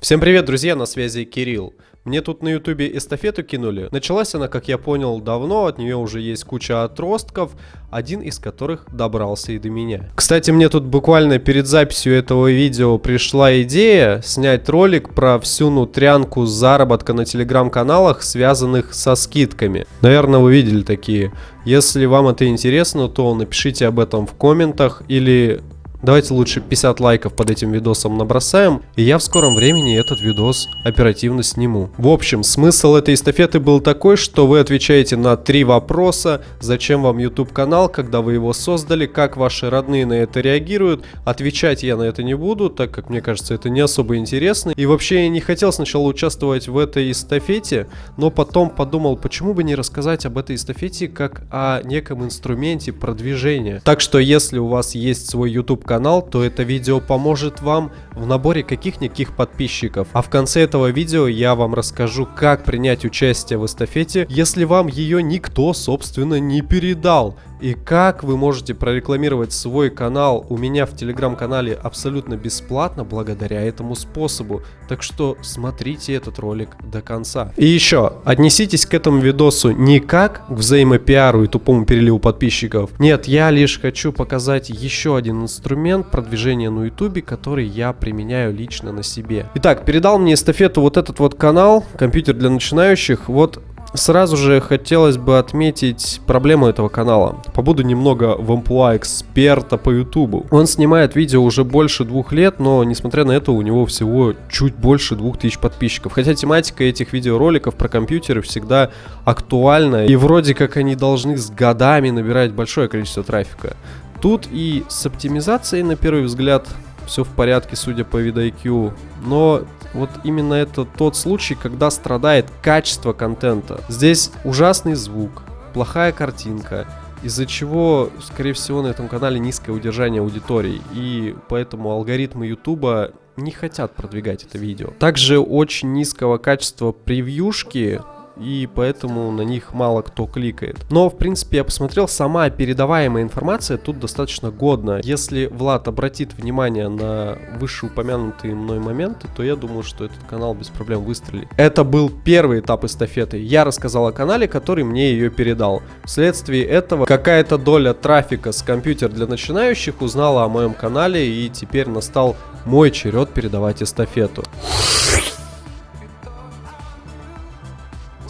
Всем привет, друзья, на связи Кирилл. Мне тут на ютубе эстафету кинули. Началась она, как я понял, давно, от нее уже есть куча отростков, один из которых добрался и до меня. Кстати, мне тут буквально перед записью этого видео пришла идея снять ролик про всю нутрянку заработка на телеграм-каналах, связанных со скидками. Наверное, вы видели такие. Если вам это интересно, то напишите об этом в комментах или Давайте лучше 50 лайков под этим видосом набросаем, и я в скором времени этот видос оперативно сниму. В общем, смысл этой эстафеты был такой, что вы отвечаете на три вопроса. Зачем вам YouTube канал, когда вы его создали, как ваши родные на это реагируют. Отвечать я на это не буду, так как мне кажется это не особо интересно. И вообще я не хотел сначала участвовать в этой эстафете, но потом подумал, почему бы не рассказать об этой эстафете как о неком инструменте продвижения. Так что если у вас есть свой YouTube канал, то это видео поможет вам в наборе каких-никаких подписчиков. А в конце этого видео я вам расскажу, как принять участие в эстафете, если вам ее никто, собственно, не передал и как вы можете прорекламировать свой канал у меня в телеграм-канале абсолютно бесплатно благодаря этому способу. Так что смотрите этот ролик до конца. И еще, отнеситесь к этому видосу не как к взаимопиару и тупому переливу подписчиков. Нет, я лишь хочу показать еще один инструмент продвижения на ютубе, который я применяю лично на себе. Итак, передал мне эстафету вот этот вот канал, компьютер для начинающих. Вот Сразу же хотелось бы отметить проблему этого канала. Побуду немного в амплуа эксперта по ютубу. Он снимает видео уже больше двух лет, но несмотря на это у него всего чуть больше двух тысяч подписчиков. Хотя тематика этих видеороликов про компьютеры всегда актуальна. И вроде как они должны с годами набирать большое количество трафика. Тут и с оптимизацией на первый взгляд все в порядке, судя по видоIQ. Но вот именно это тот случай, когда страдает качество контента. Здесь ужасный звук, плохая картинка, из-за чего, скорее всего, на этом канале низкое удержание аудитории, и поэтому алгоритмы Ютуба не хотят продвигать это видео. Также очень низкого качества превьюшки, и поэтому на них мало кто кликает. Но, в принципе, я посмотрел, сама передаваемая информация тут достаточно годна. Если Влад обратит внимание на вышеупомянутые мной моменты, то я думаю, что этот канал без проблем выстрелит. Это был первый этап эстафеты. Я рассказал о канале, который мне ее передал. Вследствие этого какая-то доля трафика с компьютер для начинающих узнала о моем канале и теперь настал мой черед передавать эстафету.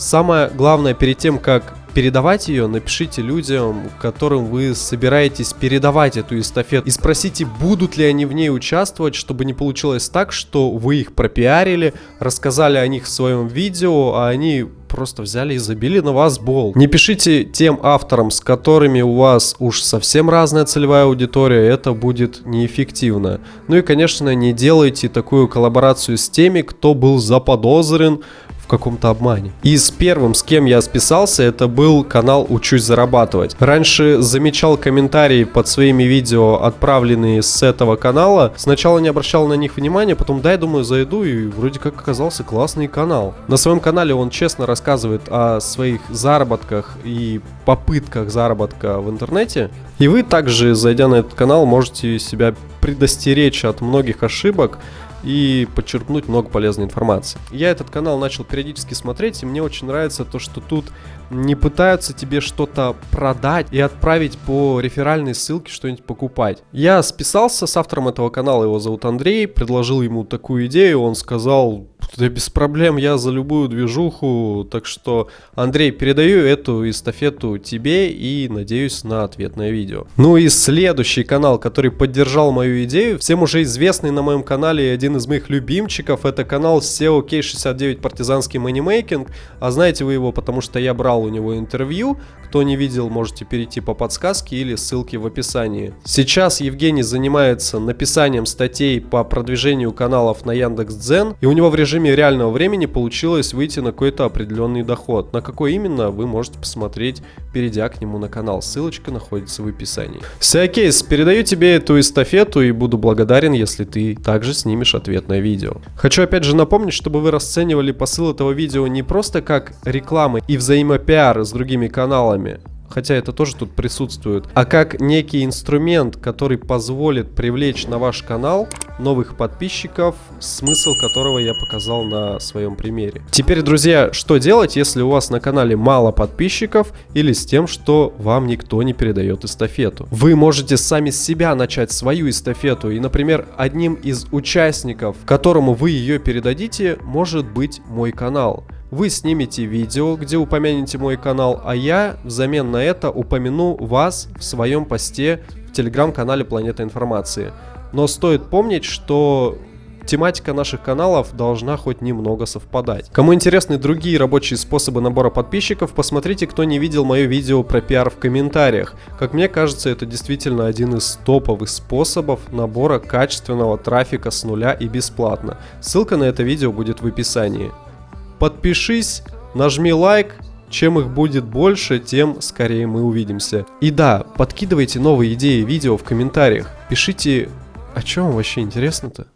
Самое главное перед тем, как передавать ее, напишите людям, которым вы собираетесь передавать эту эстафету. И спросите, будут ли они в ней участвовать, чтобы не получилось так, что вы их пропиарили, рассказали о них в своем видео, а они просто взяли и забили на вас бол. Не пишите тем авторам, с которыми у вас уж совсем разная целевая аудитория, это будет неэффективно. Ну и, конечно, не делайте такую коллаборацию с теми, кто был заподозрен каком-то обмане. И с первым, с кем я списался, это был канал «Учусь зарабатывать». Раньше замечал комментарии под своими видео, отправленные с этого канала. Сначала не обращал на них внимания, потом, дай, думаю, зайду, и вроде как оказался классный канал. На своем канале он честно рассказывает о своих заработках и попытках заработка в интернете. И вы также, зайдя на этот канал, можете себя предостеречь от многих ошибок, и подчеркнуть много полезной информации. Я этот канал начал периодически смотреть, и мне очень нравится то, что тут не пытаются тебе что-то продать и отправить по реферальной ссылке что-нибудь покупать. Я списался с автором этого канала, его зовут Андрей, предложил ему такую идею, он сказал, да без проблем, я за любую движуху, так что, Андрей, передаю эту эстафету тебе и надеюсь на ответное видео. Ну и следующий канал, который поддержал мою идею, всем уже известный на моем канале один из моих любимчиков, это канал SEO K69 Партизанский Манимейкинг, а знаете вы его, потому что я брал у него интервью, кто не видел, можете перейти по подсказке или ссылке в описании. Сейчас Евгений занимается написанием статей по продвижению каналов на Яндекс.Дзен, и у него в режиме реального времени получилось выйти на какой-то определенный доход. На какой именно, вы можете посмотреть, перейдя к нему на канал. Ссылочка находится в описании. Сиакейс, передаю тебе эту эстафету и буду благодарен, если ты также снимешь ответное видео. Хочу опять же напомнить, чтобы вы расценивали посыл этого видео не просто как рекламы и взаимопиар с другими каналами, хотя это тоже тут присутствует, а как некий инструмент, который позволит привлечь на ваш канал новых подписчиков, смысл которого я показал на своем примере. Теперь, друзья, что делать, если у вас на канале мало подписчиков или с тем, что вам никто не передает эстафету? Вы можете сами с себя начать свою эстафету и, например, одним из участников, которому вы ее передадите, может быть мой канал. Вы снимете видео, где упомянете мой канал, а я взамен на это упомяну вас в своем посте в телеграм-канале Планета Информации. Но стоит помнить, что тематика наших каналов должна хоть немного совпадать. Кому интересны другие рабочие способы набора подписчиков, посмотрите, кто не видел мое видео про пиар в комментариях. Как мне кажется, это действительно один из топовых способов набора качественного трафика с нуля и бесплатно. Ссылка на это видео будет в описании. Подпишись, нажми лайк, чем их будет больше, тем скорее мы увидимся. И да, подкидывайте новые идеи видео в комментариях. Пишите, о чем вообще интересно-то.